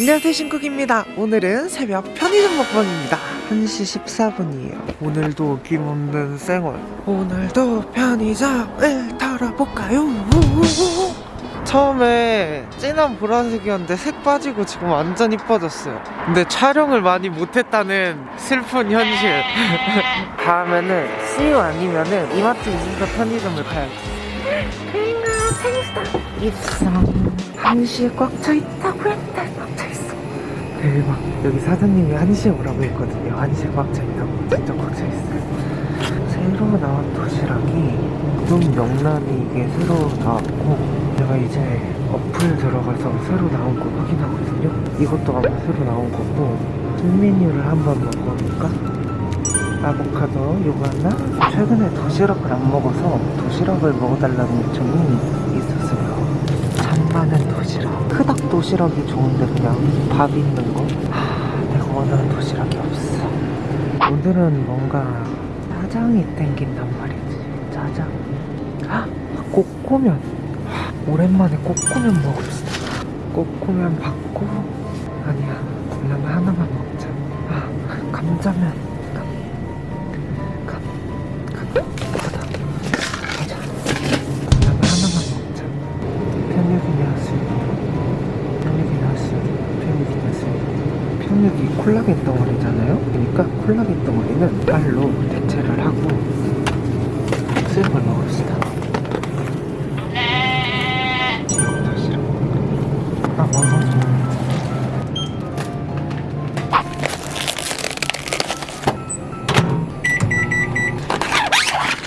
안녕하세요 신쿡입니다. 오늘은 새벽 편의점 먹방입니다. 1시 14분이에요. 오늘도 어김없는 생얼. 오늘도 편의점을 털어볼까요. 처음에 진한 보라색이었는데 색 빠지고 지금 완전 이뻐졌어요. 근데 촬영을 많이 못했다는 슬픈 현실. 다음에는 CU 아니면은 이마트 이진더 편의점을 가야지. 있어 한시에 꽉 차있다고 했대 꽉 차있어 대박 여기 사장님이 한시에 오라고 했거든요. 한시에 꽉 차있다고 진짜 꽉 차있어요. 새로 나온 도시락이 좀 명란이 이게 새로 나왔고 제가 이제 어플 들어가서 새로 나온 거 확인하거든요. 이것도 아마 새로 나온 거고 신메뉴를 한번 먹어볼까? 아보카도 요거 하나? 최근에 도시락을 안 먹어서 도시락을 먹어달라는 요청이 있었어요 잔많은 도시락. 크닥 도시락이 좋은데 그냥 밥 있는 거? 하, 내가 원하는 도시락이 없어. 오늘은 뭔가 짜장이 땡긴단 말이지. 짜장. 헉, 꼬꼬면. 하, 오랜만에 꼬꼬면 먹읍시다. 꼬꼬면 받고 아니야 그냥 하나만 먹자. 아, 감자면 콜라겐 덩어리잖아요? 그러니까 콜라겐 덩어리는 빨로 대체를 하고 걸 먹읍시다. 지옥 도시락. 아, 먹어줘.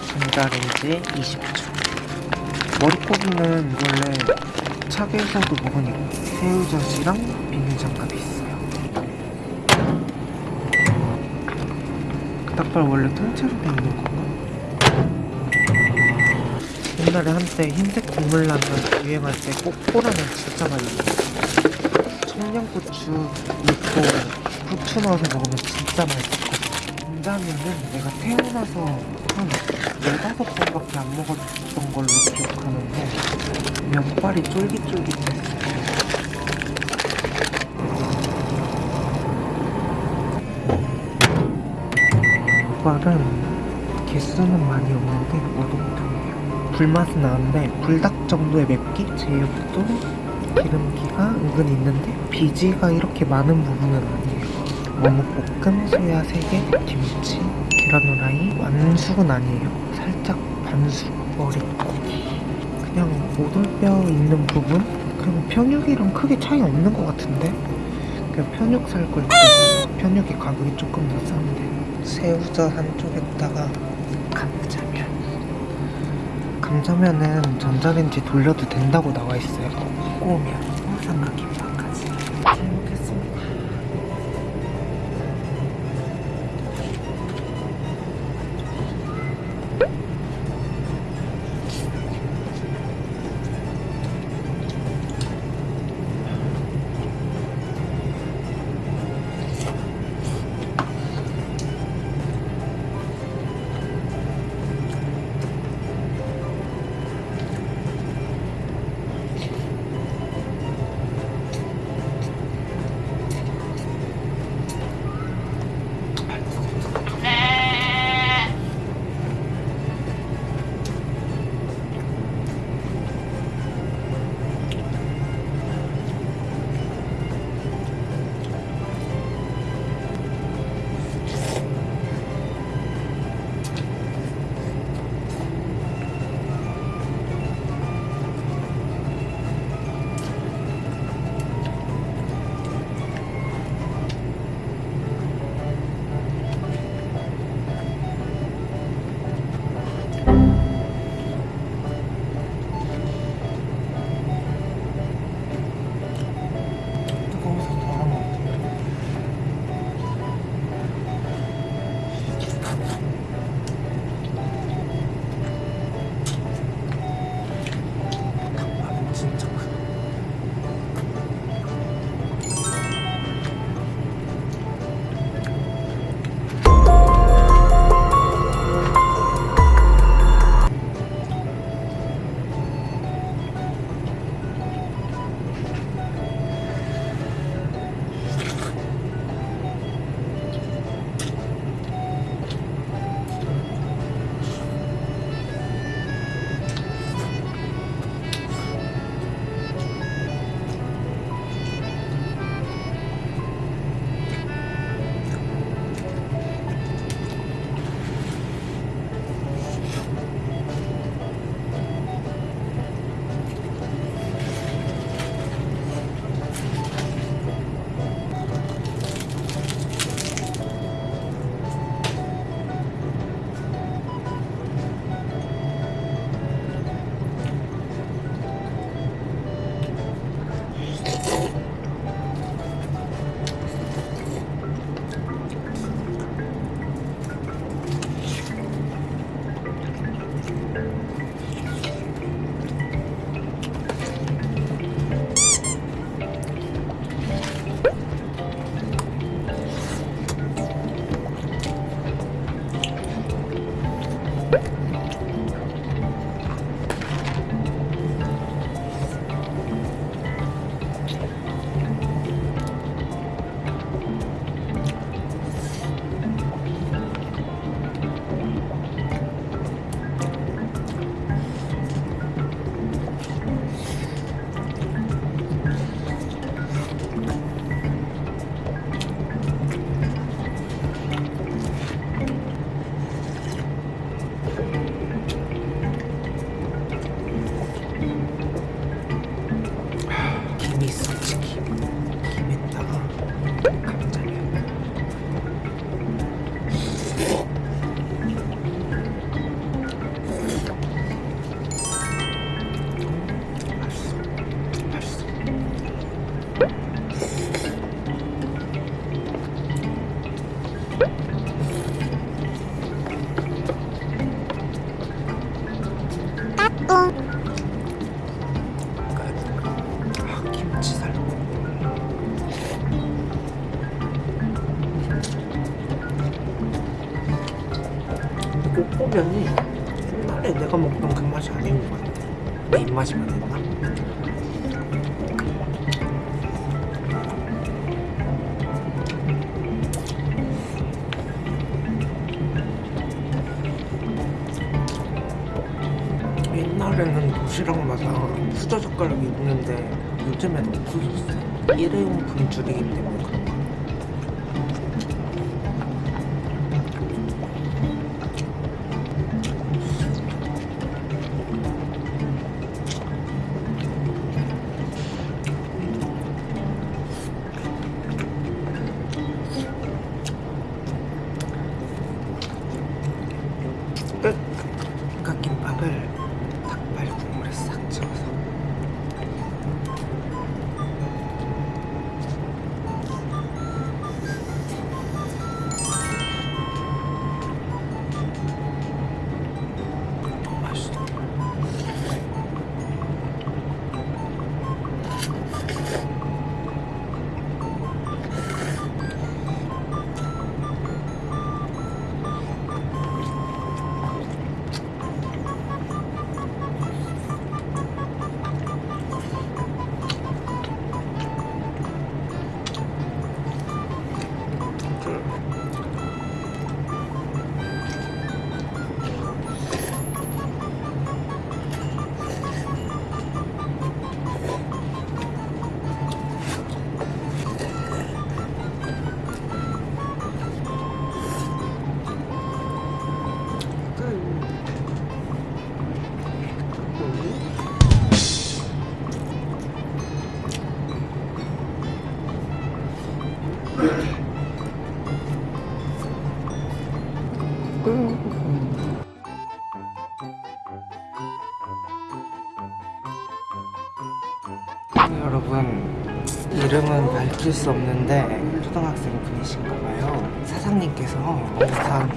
전자레인지 20초 머릿고기는 원래 차게에서도 먹으니까 새우젓이랑 비닐장갑이 있어 닭발 원래 통째로 돼 있는 건가? 옛날에 한때 흰색 국물라면 유행할 때 꼬꼬라면 진짜 많이 먹었어요. 청양고추 넣고 후추 넣어서 먹으면 진짜 맛있었거든 감자면은 내가 태어나서 한 네다섯 번밖에 안 먹었던 걸로 기억하는데 면발이 쫄깃쫄깃했어 요 족발은 개수는 많이 없는데 오동통이에요 불맛은 나는데 불닭 정도의 맵기? 제육도 기름기가 은근 있는데 비지가 이렇게 많은 부분은 아니에요 어묵볶음, 소야 3개, 김치, 계란 후라이, 완숙은 아니에요 살짝 반숙, 머릿고기 그냥 오돌뼈 있는 부분? 그리고 편육이랑 크게 차이 없는 것 같은데? 그냥 편육 살 걸 때문에 편육이 가격이 조금 더 싼데 새우젓 한쪽에다가 감자면? 감자면은 전자레인지 돌려도 된다고 나와 있어요. 꼬우면 permiso. 옛날에는 도시락마다 수저 젓가락이 있는데 요즘엔 없어졌어 일회용품 줄이기 때문에 여러분 이름은 밝힐 수 없는데 초등학생 분이신가봐요. 사장님께서 영상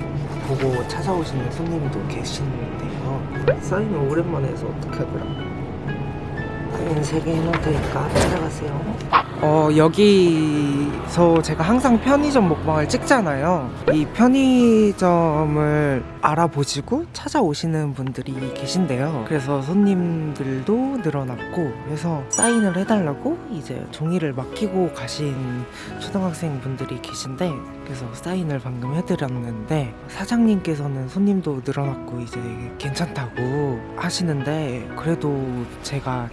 보고 찾아오시는 손님도 계시는데요. 사인을 오랜만에 해서 어떻게 하더라 사인 3개 해놓을 테니까 찾아가세요? 어 여기서 제가 항상 편의점 먹방을 찍잖아요. 이 편의점을 알아보시고 찾아오시는 분들이 계신데요. 그래서 손님들도 늘어났고 해서 사인을 해달라고 이제 종이를 맡기고 가신 초등학생 분들이 계신데 그래서 사인을 방금 해드렸는데 사장님께서는 손님도 늘어났고 이제 괜찮다고 하시는데 그래도 제가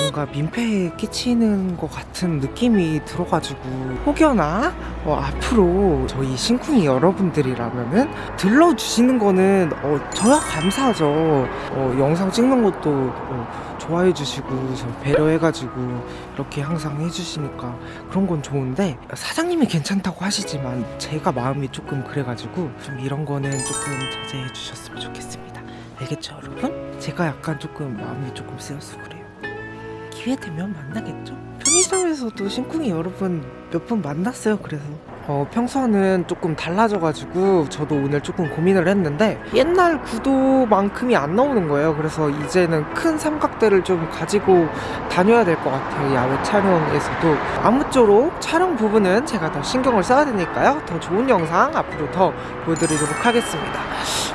뭔가 민폐에 끼치는 것 같은 느낌이 들어가지고 혹여나 어, 앞으로 저희 신쿵이 여러분들이라면은 들러주시는 거는 어, 저야 감사하죠. 어, 영상 찍는 것도 어, 좋아해 주시고 저 배려해 가지고 이렇게 항상 해주시니까 그런 건 좋은데 사장님이 괜찮다고 하시지만 제가 마음이 조금 그래 가지고 좀 이런 거는 조금 자제해 주셨으면 좋겠습니다. 알겠죠 여러분? 제가 약간 조금 마음이 조금 쓰여서 그래요 기회 되면 만나겠죠? 편의점에서도 신쿵이 여러 분 몇 분 만났어요 그래서 어, 평소와는 조금 달라져가지고 저도 오늘 조금 고민을 했는데 옛날 구도만큼이 안 나오는 거예요. 그래서 이제는 큰 삼각대를 좀 가지고 다녀야 될 것 같아요. 야외 촬영에서도. 아무쪼록 촬영 부분은 제가 더 신경을 써야 되니까요. 더 좋은 영상 앞으로 더 보여드리도록 하겠습니다.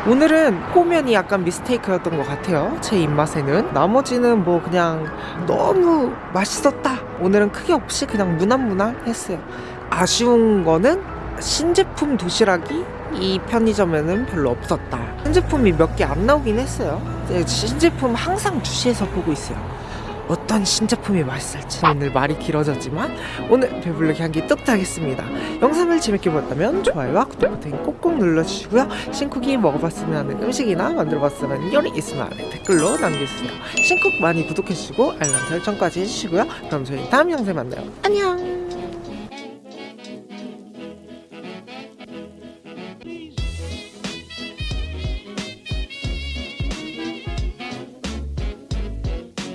오늘은 호면이 약간 미스테이크였던 것 같아요. 제 입맛에는. 나머지는 뭐 그냥 너무 맛있었다. 오늘은 크게 없이 그냥 무난무난했어요 아쉬운 거는 신제품 도시락이 이 편의점에는 별로 없었다. 신제품이 몇 개 안 나오긴 했어요. 네, 신제품 항상 주시해서 보고 있어요. 어떤 신제품이 맛있을지 오늘 말이 길어졌지만 오늘 배불르기 한끼 뚝 하겠습니다. 영상을 재밌게 보셨다면 좋아요와 구독 버튼 꼭꼭 눌러주시고요. 신쿡이 먹어봤으면 하는 음식이나 만들어봤으면 요리 있으면 댓글로 남겨주세요. 신쿡 많이 구독해주시고 알람 설정까지 해주시고요. 그럼 저희 다음 영상에 만나요. 안녕